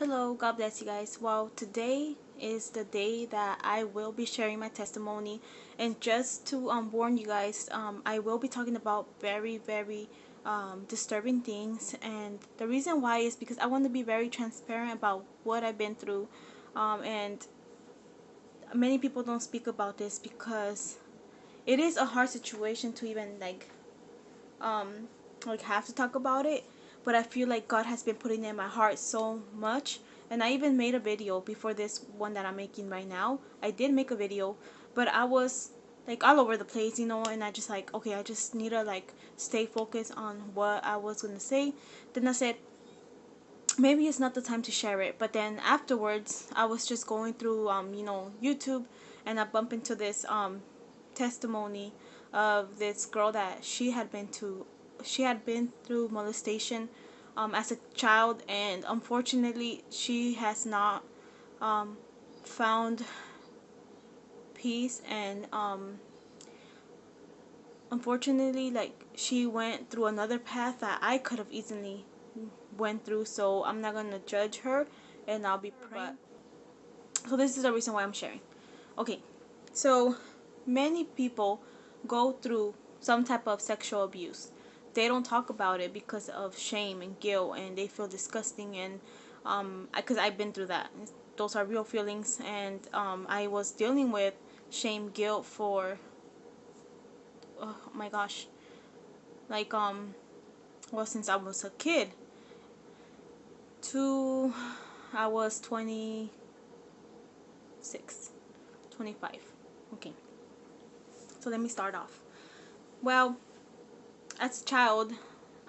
Hello, God bless you guys. Well, today is the day that I will be sharing my testimony, and just to um, warn you guys, um, I will be talking about very, very um, disturbing things, and the reason why is because I want to be very transparent about what I've been through, um, and many people don't speak about this because it is a hard situation to even like, um, like have to talk about it but I feel like God has been putting in my heart so much. And I even made a video before this one that I'm making right now. I did make a video but I was like all over the place you know and I just like okay I just need to like stay focused on what I was gonna say. Then I said maybe it's not the time to share it. But then afterwards I was just going through um you know YouTube and I bumped into this um testimony of this girl that she had been to she had been through molestation um, as a child and unfortunately she has not um, found peace and um, unfortunately like she went through another path that I could have easily went through so I'm not gonna judge her and I'll be praying. So this is the reason why I'm sharing. Okay so many people go through some type of sexual abuse they don't talk about it because of shame and guilt and they feel disgusting and um because I've been through that. Those are real feelings and um I was dealing with shame guilt for oh my gosh like um well since I was a kid. To I was 26 25 okay. So let me start off. Well as a child,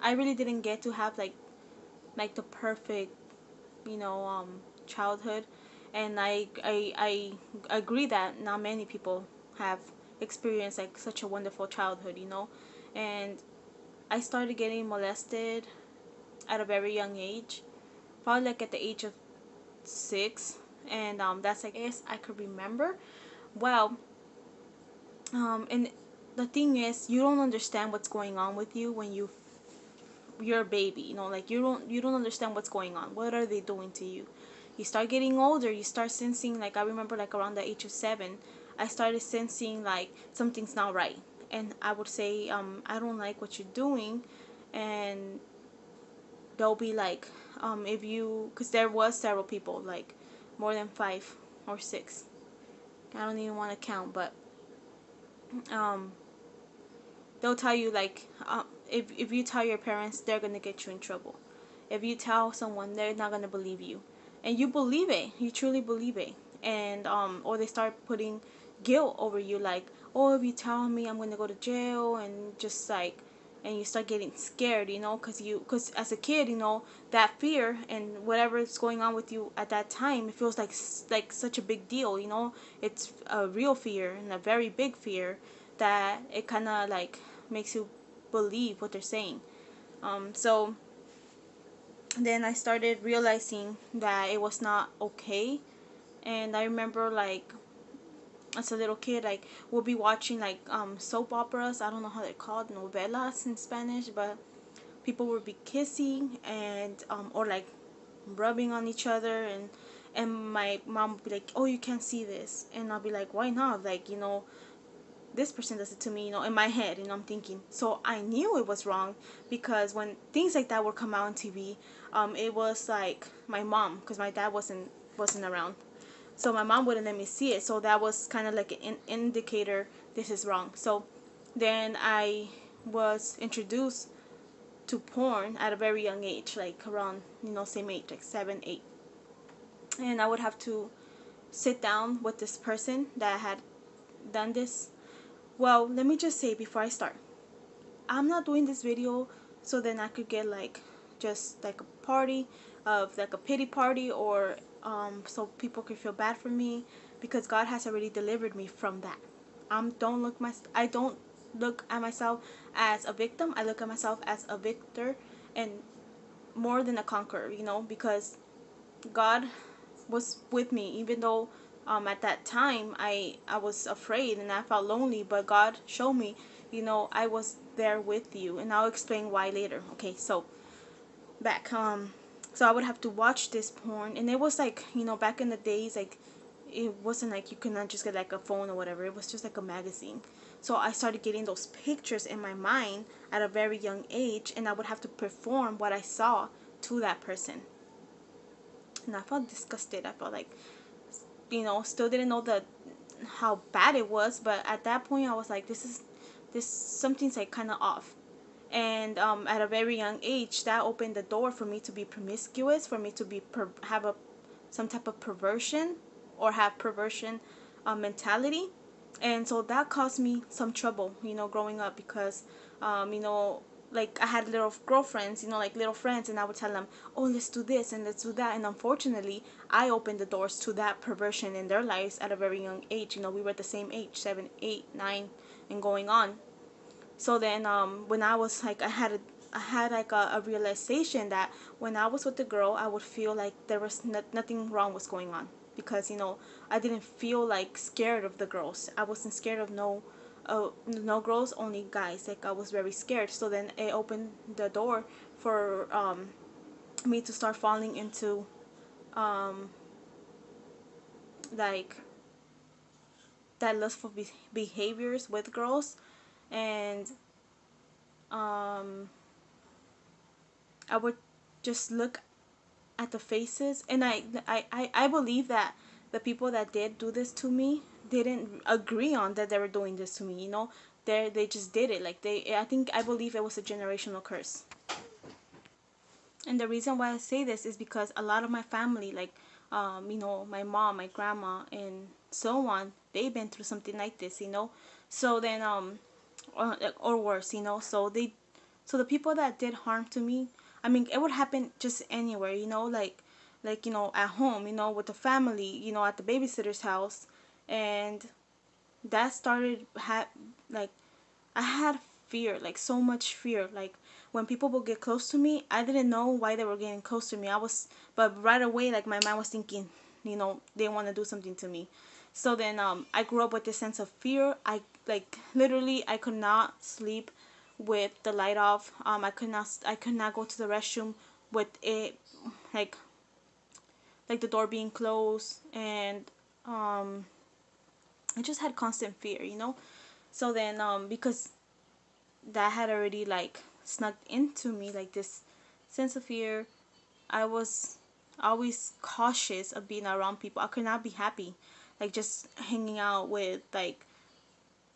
I really didn't get to have like like the perfect, you know, um, childhood, and I I I agree that not many people have experienced like such a wonderful childhood, you know, and I started getting molested at a very young age, probably like at the age of six, and um, that's like as I could remember. Well, um, and the thing is you don't understand what's going on with you when you you're a baby you know like you don't you don't understand what's going on. What are they doing to you? You start getting older you start sensing like i remember like around the age of seven i started sensing like something's not right. And i would say um i don't like what you're doing. And they'll be like um if you because there was several people like more than five or six. I don't even want to count but um they'll tell you like uh, if, if you tell your parents they're gonna get you in trouble. If you tell someone they're not gonna believe you. And you believe it. You truly believe it. And um or they start putting guilt over you like oh if you tell me i'm gonna go to jail and just like and you start getting scared you know because you because as a kid you know that fear and whatever is going on with you at that time it feels like like such a big deal you know? It's a real fear and a very big fear that it kind of like makes you believe what they're saying. Um, so then I started realizing that it was not okay. And I remember like as a little kid, like we'll be watching like um, soap operas. I don't know how they're called, novelas in Spanish, but people would be kissing and um, or like rubbing on each other and and my mom would be like, "Oh, you can't see this," and I'll be like, "Why not?" Like you know, this person does it to me, you know, in my head, and I'm thinking. So I knew it was wrong because when things like that would come out on TV, um, it was like my mom, because my dad wasn't wasn't around, so my mom wouldn't let me see it. So that was kind of like an indicator this is wrong. So then I was introduced to porn at a very young age, like around you know same age, like seven, eight, and I would have to sit down with this person that had done this well, let me just say before I start, I'm not doing this video so then I could get like just like a party of like a pity party or um, so people could feel bad for me because God has already delivered me from that. Um, don't look my I don't look at myself as a victim. I look at myself as a victor and more than a conqueror, you know, because God was with me even though um, at that time I I was afraid and I felt lonely but God showed me you know I was there with you and I'll explain why later. Okay so back um so I would have to watch this porn and it was like you know back in the days like it wasn't like you could not just get like a phone or whatever. It was just like a magazine. So I started getting those pictures in my mind at a very young age and I would have to perform what I saw to that person. And I felt disgusted. I felt like you know still didn't know the how bad it was but at that point I was like this is this something's like kind of off. And um, at a very young age that opened the door for me to be promiscuous for me to be per- have a some type of perversion or have perversion uh, mentality. And so that caused me some trouble you know growing up because um, you know like I had little girlfriends, you know, like little friends, and I would tell them, oh, let's do this and let's do that. And unfortunately, I opened the doors to that perversion in their lives at a very young age. You know, we were at the same age, seven, eight, nine, and going on. So then, um, when I was like, I had a, I had like a, a realization that when I was with the girl, I would feel like there was no, nothing wrong was going on because you know I didn't feel like scared of the girls. I wasn't scared of no uh, no girls, only guys. Like I was very scared. So then it opened the door for um, me to start falling into um, like that lustful be- behaviors with girls and um, I would just look at the faces and I, I, I, I believe that the people that did do this to me didn't agree on that they were doing this to me you know? They they just did it like they i think i believe it was a generational curse. And the reason why i say this is because a lot of my family like um you know my mom my grandma and so on they've been through something like this you know? So then um or, or worse you know? So they so the people that did harm to me i mean it would happen just anywhere you know? Like like you know at home you know with the family you know at the babysitter's house and that started had like I had fear, like so much fear. Like when people would get close to me, I didn't know why they were getting close to me. I was, but right away, like my mind was thinking, you know, they want to do something to me. So then, um, I grew up with this sense of fear. I like literally, I could not sleep with the light off. Um, I could not, I could not go to the restroom with it, like, like the door being closed, and um, I just had constant fear, you know. So then, um, because that had already like snuck into me, like this sense of fear, I was always cautious of being around people. I could not be happy, like just hanging out with like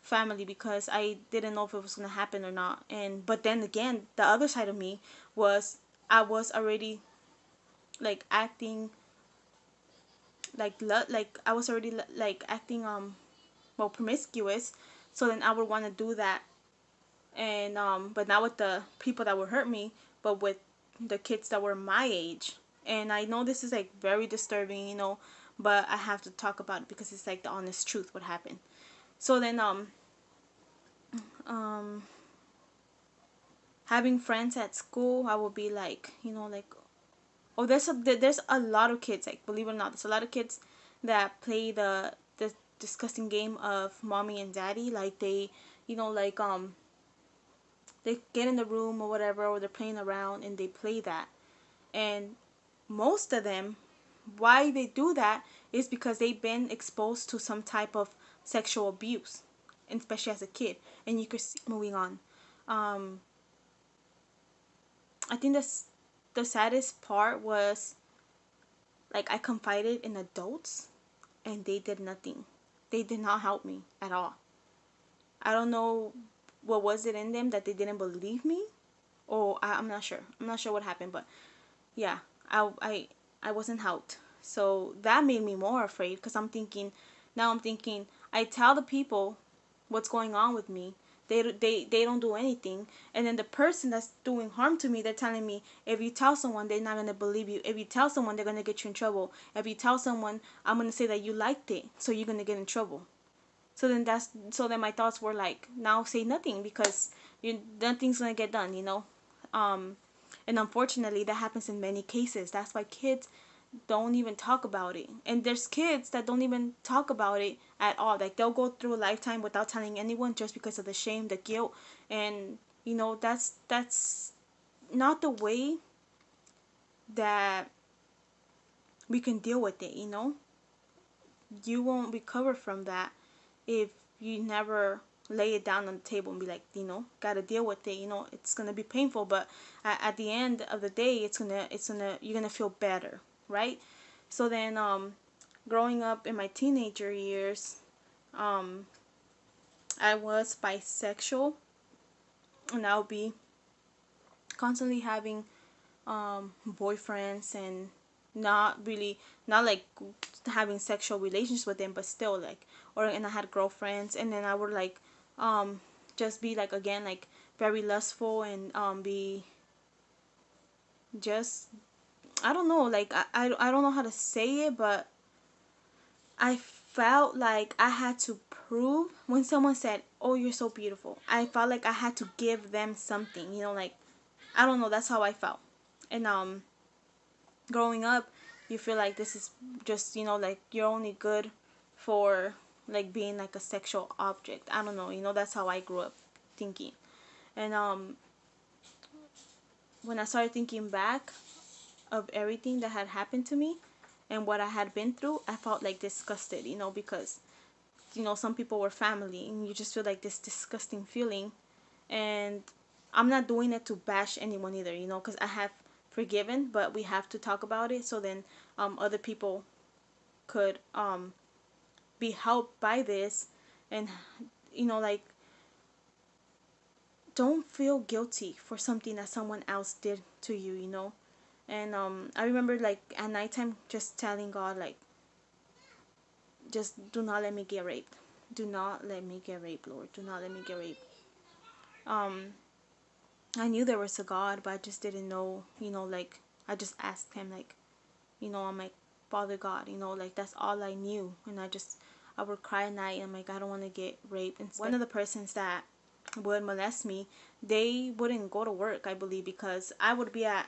family because I didn't know if it was gonna happen or not. And but then again, the other side of me was I was already like acting like like I was already like acting um well promiscuous. So then i would want to do that. And um but not with the people that would hurt me but with the kids that were my age. And i know this is like very disturbing you know but i have to talk about it because it's like the honest truth what happened. So then um um having friends at school i would be like you know like oh there's a there's a lot of kids like believe it or not there's a lot of kids that play the the disgusting game of mommy and daddy like they you know like um they get in the room or whatever or they're playing around and they play that. And most of them why they do that is because they've been exposed to some type of sexual abuse especially as a kid. And you could see moving on. Um i think that's the saddest part was like i confided in adults and they did nothing they did not help me at all. I don't know what was it in them that they didn't believe me or I, am not sure. I'm not sure what happened, but yeah, I, I, I wasn't helped. So that made me more afraid because I'm thinking, now I'm thinking, I tell the people what's going on with me they they they don't do anything. And then the person that's doing harm to me they're telling me if you tell someone they're not going to believe you. If you tell someone they're going to get you in trouble. If you tell someone i'm going to say that you liked it so you're going to get in trouble. So then that's so then my thoughts were like now say nothing because you nothing's going to get done you know? Um and unfortunately that happens in many cases. That's why kids don't even talk about it. And there's kids that don't even talk about it at all. Like they'll go through a lifetime without telling anyone just because of the shame, the guilt, and you know that's that's not the way that we can deal with it, you know? You won't recover from that if you never lay it down on the table and be like, you know, gotta deal with it. You know, it's gonna be painful, but at, at the end of the day, it's gonna, it's gonna, you're gonna feel better, right? So then, um, growing up in my teenager years, um, I was bisexual, and I'll be constantly having um, boyfriends and not really not like having sexual relations with them but still like or and I had girlfriends and then I would like um just be like again like very lustful and um be just I don't know like I, I, I don't know how to say it but I felt like I had to prove when someone said oh you're so beautiful I felt like I had to give them something you know like I don't know that's how I felt. And um growing up you feel like this is just you know like you're only good for like being like a sexual object. I don't know you know that's how i grew up thinking. And um when i started thinking back of everything that had happened to me and what i had been through i felt like disgusted you know because you know some people were family and you just feel like this disgusting feeling. And i'm not doing it to bash anyone either you know because i have forgiven but we have to talk about it. So then um, other people could um, be helped by this and you know like don't feel guilty for something that someone else did to you you know and um i remember like at nighttime just telling god like just do not let me get raped do not let me get raped lord do not let me get raped um i knew there was a god but i just didn't know you know like i just asked him like you know i'm like father god you know like that's all i knew and i just I would cry at night. I'm like, I don't want to get raped. And one of the persons that would molest me, they wouldn't go to work, I believe, because I would be at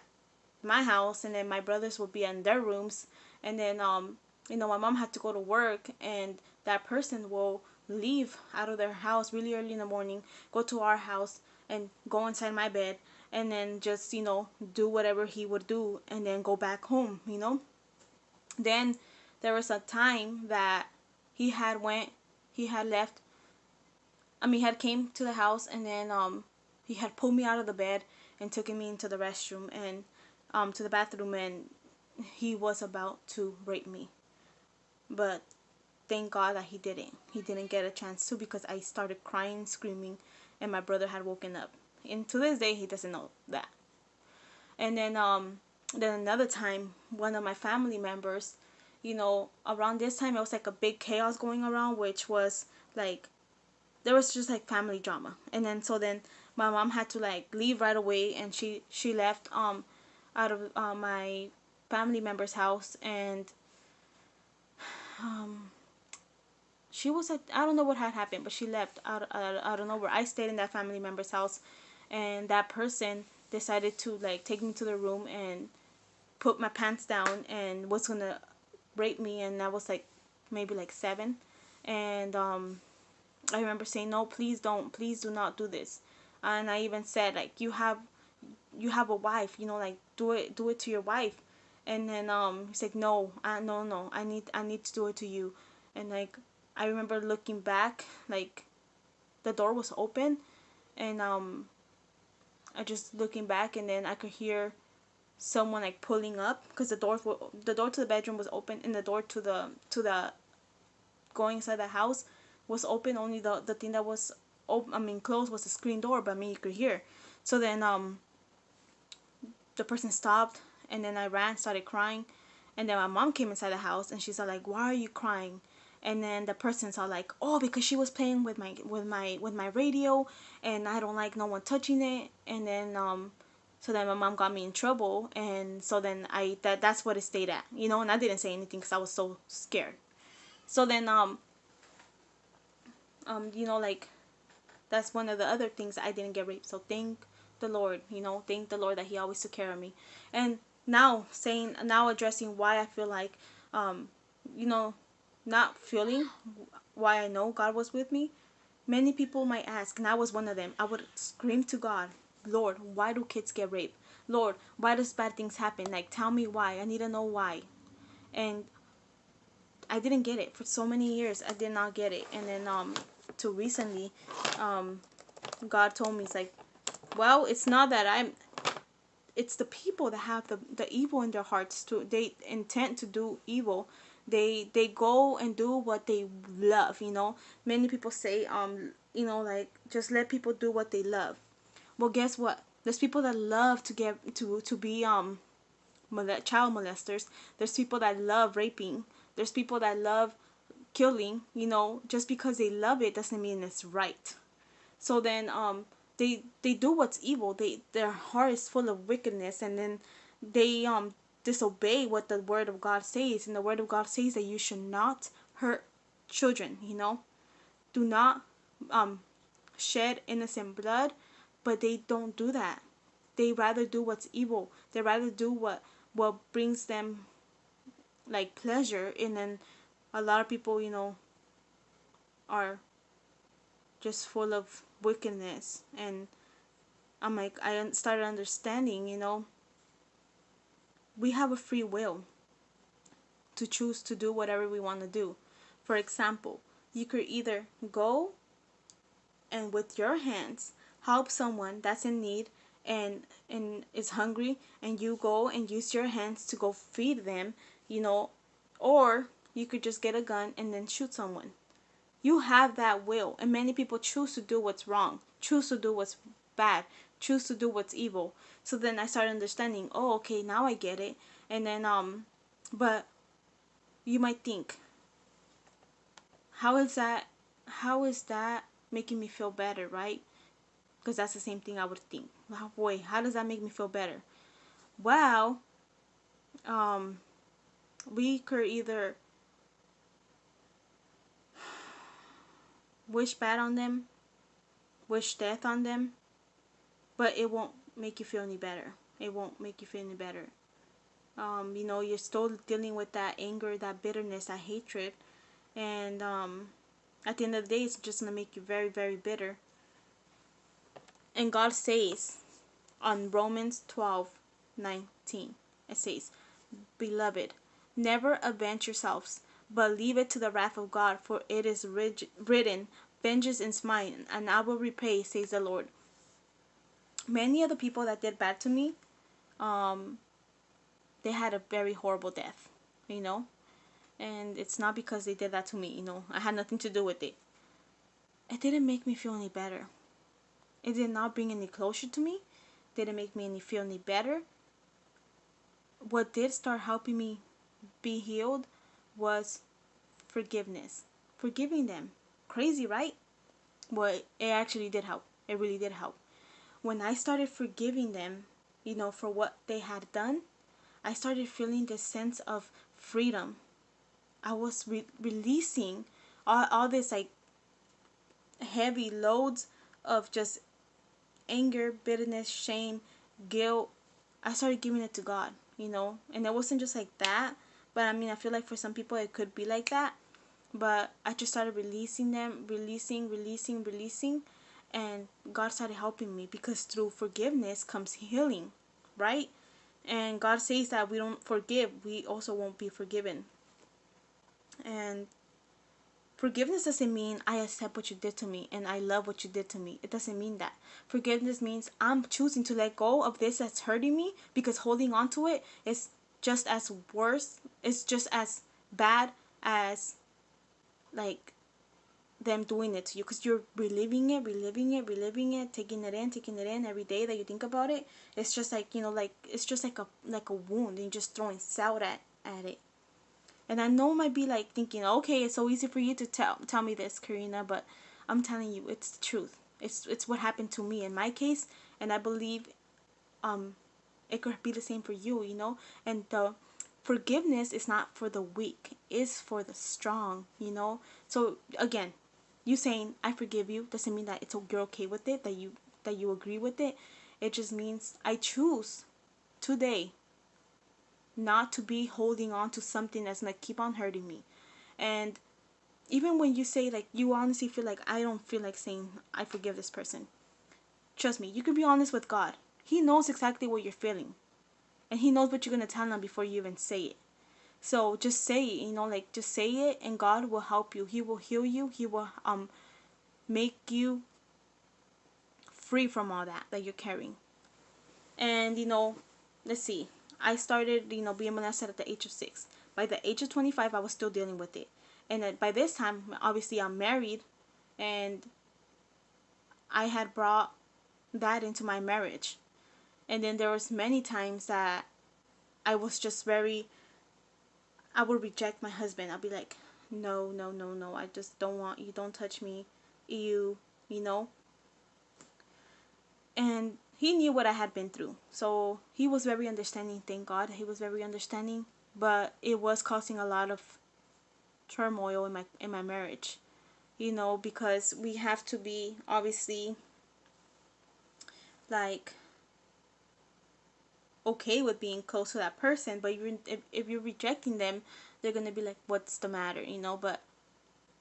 my house and then my brothers would be in their rooms. And then, um, you know, my mom had to go to work and that person will leave out of their house really early in the morning, go to our house and go inside my bed and then just, you know, do whatever he would do and then go back home, you know. Then there was a time that he had went he had left I mean he had came to the house and then um he had pulled me out of the bed and taken me into the restroom and um to the bathroom and he was about to rape me. But thank God that he didn't. He didn't get a chance to because I started crying screaming and my brother had woken up. And to this day he doesn't know that. And then um then another time one of my family members you know, around this time it was like a big chaos going around, which was like there was just like family drama. And then so then my mom had to like leave right away and she she left um out of uh, my family member's house and um she was like I don't know what had happened, but she left out out, out of nowhere. I stayed in that family member's house and that person decided to like take me to the room and put my pants down and was gonna rape me and I was like maybe like seven and um I remember saying no please don't please do not do this and I even said like you have you have a wife you know like do it do it to your wife. And then um he's like no I no no I need I need to do it to you. And like I remember looking back like the door was open and um I just looking back and then I could hear someone like pulling up because the door the door to the bedroom was open and the door to the to the going inside the house was open. Only the the thing that was open I mean closed was the screen door but I mean you could hear. So then um the person stopped and then I ran started crying. And then my mom came inside the house and she she's like why are you crying? And then the person saw like oh because she was playing with my with my with my radio and I don't like no one touching it. And then um so then my mom got me in trouble and so then I that that's what it stayed at you know? And I didn't say anything because I was so scared. So then um um you know like that's one of the other things I didn't get raped so thank the Lord you know thank the Lord that he always took care of me and now saying now addressing why I feel like um you know not feeling why I know God was with me many people might ask and I was one of them I would scream to God Lord, why do kids get raped? Lord, why does bad things happen? Like, tell me why. I need to know why. And I didn't get it for so many years. I did not get it. And then um, to recently, um, God told me, it's like, well, it's not that I'm it's the people that have the, the evil in their hearts to they intend to do evil. They they go and do what they love you know? Many people say um you know like just let people do what they love. Well guess what? There's people that love to get to to be um child molesters. There's people that love raping. There's people that love killing you know? Just because they love it doesn't mean it's right. So then um they they do what's evil. They their heart is full of wickedness and then they um disobey what the word of god says. And the word of god says that you should not hurt children you know? Do not um shed innocent blood but they don't do that. They rather do what's evil. They rather do what what brings them like pleasure. And then a lot of people you know are just full of wickedness. And I'm like I started understanding you know we have a free will to choose to do whatever we want to do. For example you could either go and with your hands help someone that's in need and and is hungry and you go and use your hands to go feed them you know or you could just get a gun and then shoot someone you have that will, and many people choose to do what's wrong, choose to do what's bad, choose to do what's evil. So then I started understanding, oh, okay, now I get it. And then, um, but you might think, how is that, how is that making me feel better, right? Because that's the same thing I would think. Oh, boy, how does that make me feel better? Well, um, we could either wish bad on them, wish death on them, but it won't make you feel any better. It won't make you feel any better. Um, you know, you're still dealing with that anger, that bitterness, that hatred, and um, at the end of the day, it's just gonna make you very, very bitter. And God says on Romans 12 19, it says, Beloved, never avenge yourselves but leave it to the wrath of God, for it is written, Vengeance is mine, and I will repay, says the Lord. Many of the people that did bad to me, um, they had a very horrible death, you know? And it's not because they did that to me, you know? I had nothing to do with it. It didn't make me feel any better. It did not bring any closure to me. Didn't make me any feel any better. What did start helping me be healed was forgiveness. Forgiving them. Crazy, right? But it actually did help. It really did help. When I started forgiving them, you know, for what they had done, I started feeling this sense of freedom. I was re- releasing all, all this like heavy loads of just anger, bitterness, shame, guilt. I started giving it to God, you know, and it wasn't just like that. But I mean, I feel like for some people it could be like that. But I just started releasing them, releasing, releasing, releasing. And God started helping me because through forgiveness comes healing, right? And God says that we don't forgive, we also won't be forgiven. And forgiveness doesn't mean I accept what you did to me and I love what you did to me. It doesn't mean that. Forgiveness means I'm choosing to let go of this that's hurting me because holding on to it is just as worse it's just as bad as like them doing it to you. Because you're reliving it reliving it reliving it taking it in taking it in every day that you think about it. It's just like you know like it's just like a like a wound and just throwing salt at at it. And i know might be like thinking okay it's so easy for you to tell tell me this karina but i'm telling you it's the truth. It's it's what happened to me in my case and i believe um it could be the same for you you know? And the forgiveness is not for the weak it's for the strong you know? So again you saying i forgive you doesn't mean that it's you're okay with it that you that you agree with it. It just means i choose today not to be holding on to something that's gonna keep on hurting me. And even when you say like you honestly feel like i don't feel like saying i forgive this person trust me you can be honest with god He knows exactly what you're feeling. And he knows what you're going to tell him before you even say it. So just say it, you know, like just say it and God will help you. He will heal you. He will um make you free from all that that you're carrying. And you know, let's see. I started, you know, being molested at the age of 6. By the age of 25, I was still dealing with it. And by this time, obviously I'm married and I had brought that into my marriage. And then there was many times that I was just very I would reject my husband. I'll be like, no, no, no, no. I just don't want you. Don't touch me. You, you know. And he knew what I had been through. So he was very understanding. Thank God. He was very understanding. But it was causing a lot of turmoil in my in my marriage. You know, because we have to be obviously like okay with being close to that person but you're, if, if you're rejecting them they're gonna be like what's the matter? You know but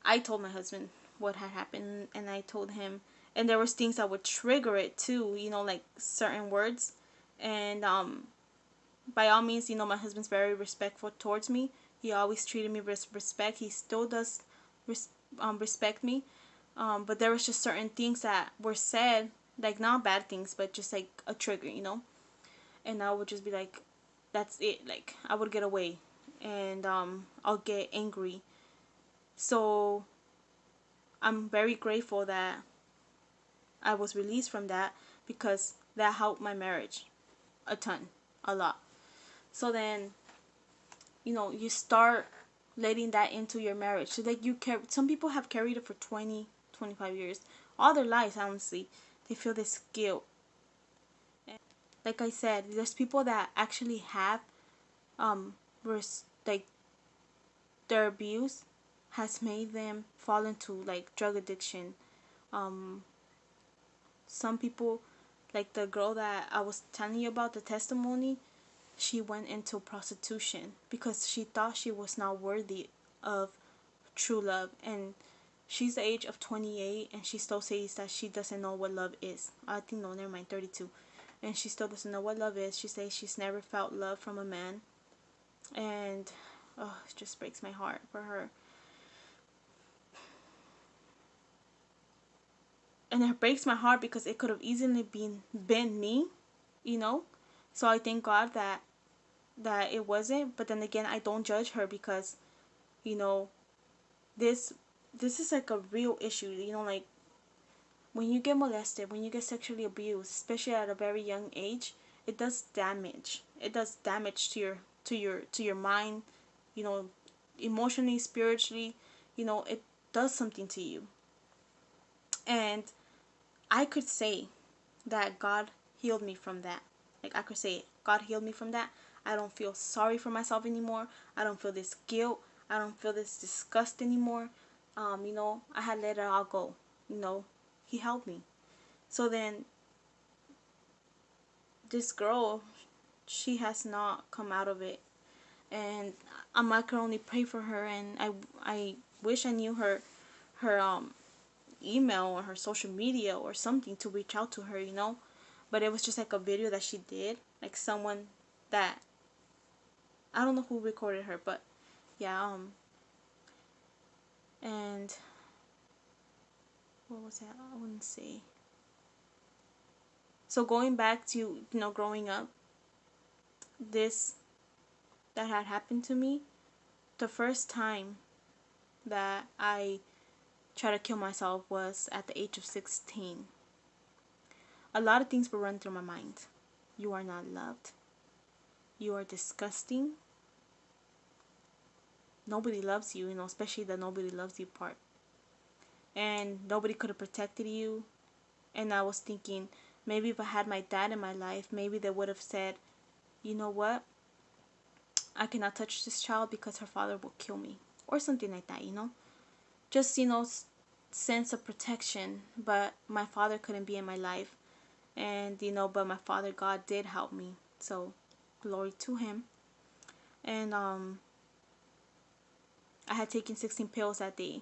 i told my husband what had happened and i told him and there was things that would trigger it too you know like certain words. And um by all means you know my husband's very respectful towards me. He always treated me with respect. He still does res- um, respect me. Um, but there was just certain things that were said like not bad things but just like a trigger you know and I would just be like, that's it. Like I would get away, and um, I'll get angry. So I'm very grateful that I was released from that because that helped my marriage a ton, a lot. So then, you know, you start letting that into your marriage. So that you carry, some people have carried it for 20, 25 years, all their lives, honestly. They feel this guilt like I said, there's people that actually have um res- like their abuse has made them fall into like drug addiction. Um some people like the girl that I was telling you about the testimony, she went into prostitution because she thought she was not worthy of true love and she's the age of 28 and she still says that she doesn't know what love is. I think no, never mind, 32 and she still doesn't know what love is. She says she's never felt love from a man, and oh, it just breaks my heart for her. And it breaks my heart because it could have easily been been me, you know. So I thank God that that it wasn't. But then again, I don't judge her because, you know, this this is like a real issue. You know, like when you get molested, when you get sexually abused, especially at a very young age, it does damage. It does damage to your to your to your mind, you know, emotionally, spiritually, you know, it does something to you. And I could say that God healed me from that. Like I could say God healed me from that. I don't feel sorry for myself anymore. I don't feel this guilt. I don't feel this disgust anymore. Um, you know, I had let it all go. You know, he helped me. So then this girl, she has not come out of it. And I can only pray for her and I I wish I knew her her um email or her social media or something to reach out to her, you know. But it was just like a video that she did, like someone that I don't know who recorded her, but yeah, um and what was that? I wouldn't say. So going back to you know growing up, this that had happened to me, the first time that I tried to kill myself was at the age of 16. A lot of things were run through my mind. You are not loved. You are disgusting. Nobody loves you, you know, especially the nobody loves you part and nobody could have protected you. And I was thinking, maybe if I had my dad in my life, maybe they would have said, you know what? I cannot touch this child because her father will kill me. Or something like that, you know? Just, you know, sense of protection. But my father couldn't be in my life. And, you know, but my father, God, did help me. So, glory to him. And, um, I had taken 16 pills that day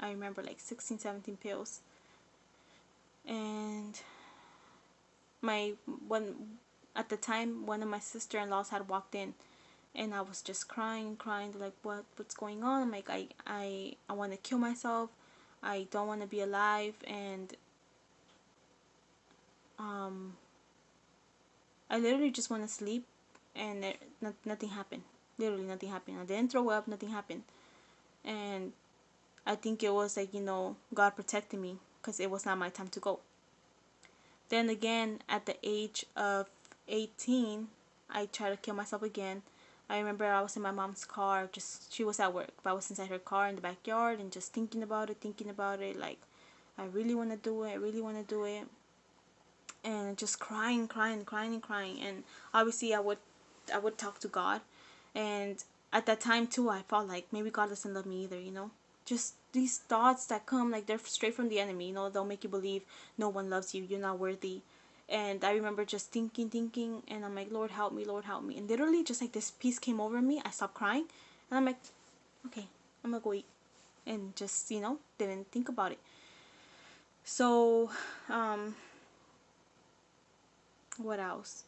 I remember like 16, 17 pills. And my one at the time one of my sister-in-laws had walked in and I was just crying crying like what what's going on? I'm like I I I want to kill myself. I don't want to be alive. And um I literally just want to sleep and there, not, nothing happened. Literally nothing happened. I didn't throw up nothing happened. And I think it was like you know God protected me because it was not my time to go. Then again at the age of 18 I tried to kill myself again. I remember I was in my mom's car just she was at work but I was inside her car in the backyard and just thinking about it thinking about it like I really want to do it I really want to do it. And just crying crying crying and crying. And obviously I would I would talk to God. And at that time too I felt like maybe God doesn't love me either you know just these thoughts that come like they're straight from the enemy you know they'll make you believe no one loves you you're not worthy and I remember just thinking, thinking, and I'm like, Lord, help me, Lord, help me. And literally, just like this peace came over me, I stopped crying, and I'm like, okay, I'm gonna go eat, and just you know, didn't think about it. So, um, what else?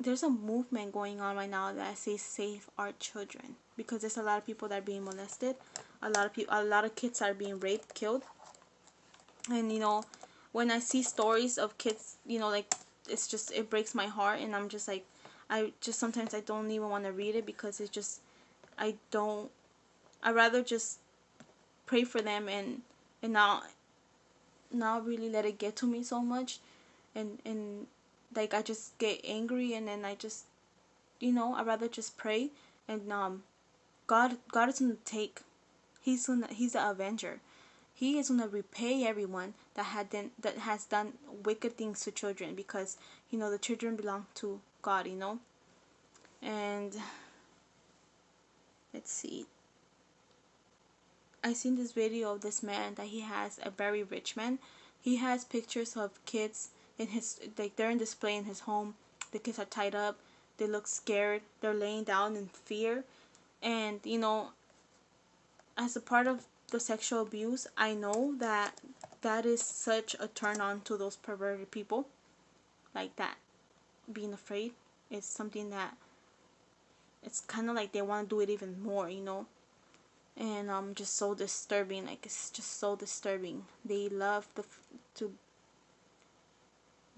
There's a movement going on right now that says save our children because there's a lot of people that are being molested, a lot of people, a lot of kids are being raped, killed. And you know when i see stories of kids you know like it's just it breaks my heart and i'm just like i just sometimes i don't even want to read it because it's just i don't i rather just pray for them and and not not really let it get to me so much and and like i just get angry and then i just you know i rather just pray and um god god is gonna take he's gonna he's the avenger he is to repay everyone that had done, that has done wicked things to children because you know the children belong to God, you know. And let's see. I seen this video of this man that he has a very rich man. He has pictures of kids in his like they're in display in his home. The kids are tied up. They look scared. They're laying down in fear. And you know, as a part of the sexual abuse, I know that that is such a turn on to those perverted people. Like that. Being afraid is something that it's kind of like they want to do it even more, you know. And um, just so disturbing. Like it's just so disturbing. They love the to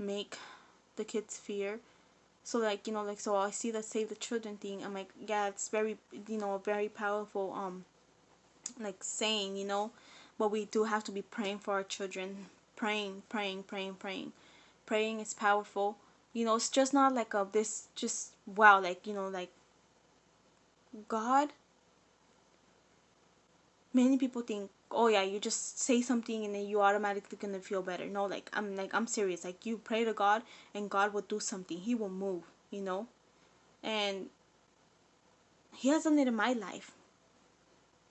make the kids fear. So like you know like so I see the save the children thing. I'm like yeah it's very you know very powerful um like saying, you know, but we do have to be praying for our children. Praying, praying, praying, praying. Praying is powerful. You know, it's just not like a this just wow, like, you know, like God many people think oh yeah you just say something and then you automatically gonna feel better no like i'm like i'm serious like you pray to god and god will do something he will move you know and he has done it in my life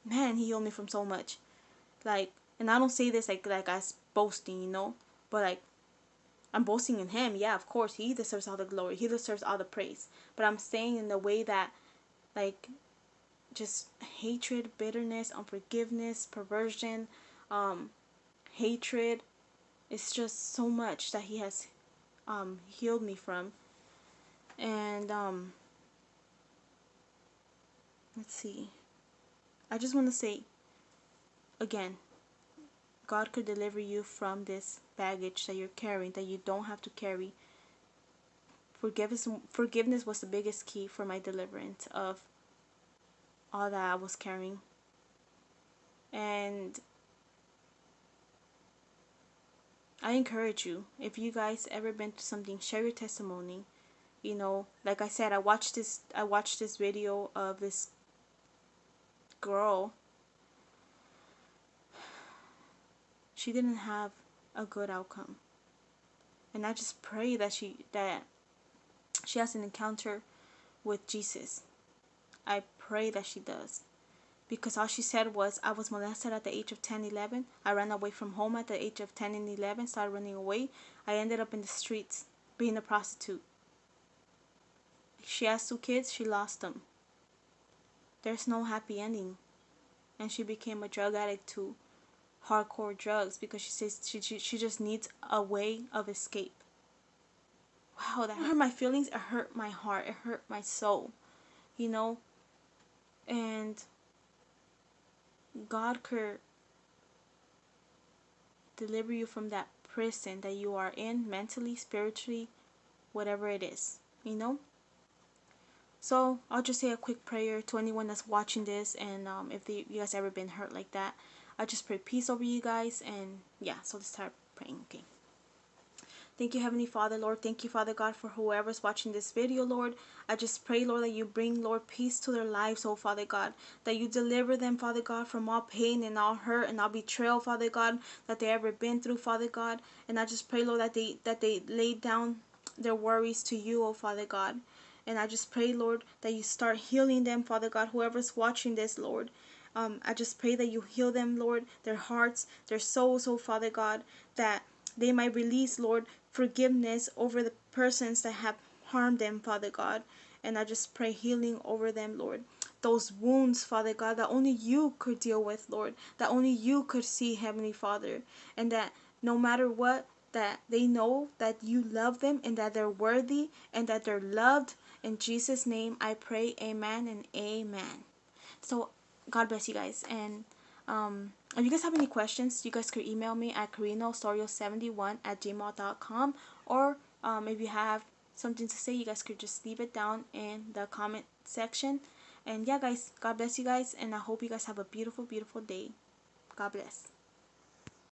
man, he healed me from so much. Like, and I don't say this like like as boasting, you know, but like I'm boasting in him. Yeah, of course, he deserves all the glory. He deserves all the praise. But I'm saying in the way that like just hatred, bitterness, unforgiveness, perversion, um, hatred. It's just so much that he has um, healed me from. And um, let's see. I just want to say again, God could deliver you from this baggage that you're carrying that you don't have to carry. Forgiveness, forgiveness was the biggest key for my deliverance of all that I was carrying. And I encourage you, if you guys ever been through something, share your testimony. You know, like I said, I watched this I watched this video of this girl, she didn't have a good outcome. And I just pray that she that she has an encounter with Jesus. I pray that she does. Because all she said was, I was molested at the age of 10, 11. I ran away from home at the age of 10 and 11, started running away. I ended up in the streets being a prostitute. She has two kids, she lost them there's no happy ending. And she became a drug addict too. hardcore drugs because she says she, she, she just needs a way of escape. Wow, that hurt my feelings. It hurt my heart. It hurt my soul. You know? And God could deliver you from that prison that you are in mentally, spiritually, whatever it is. You know? So I'll just say a quick prayer to anyone that's watching this, and um, if they, you guys ever been hurt like that, I just pray peace over you guys, and yeah. So let's start praying. Okay. Thank you, Heavenly Father, Lord. Thank you, Father God, for whoever's watching this video, Lord. I just pray, Lord, that you bring, Lord, peace to their lives, oh Father God. That you deliver them, Father God, from all pain and all hurt and all betrayal, Father God, that they ever been through, Father God. And I just pray, Lord, that they that they lay down their worries to you, oh Father God. And I just pray, Lord, that you start healing them, Father God, whoever's watching this, Lord. Um, I just pray that you heal them, Lord, their hearts, their souls, oh Father God, that they might release, Lord, forgiveness over the persons that have harmed them, Father God. And I just pray healing over them, Lord. Those wounds, Father God, that only you could deal with, Lord. That only you could see, Heavenly Father. And that no matter what, that they know that you love them and that they're worthy and that they're loved in Jesus' name, I pray, amen and amen. So, God bless you guys. And um, if you guys have any questions, you guys could email me at carinostorio71 at gmail.com. Or um, if you have something to say, you guys could just leave it down in the comment section. And yeah, guys, God bless you guys. And I hope you guys have a beautiful, beautiful day. God bless.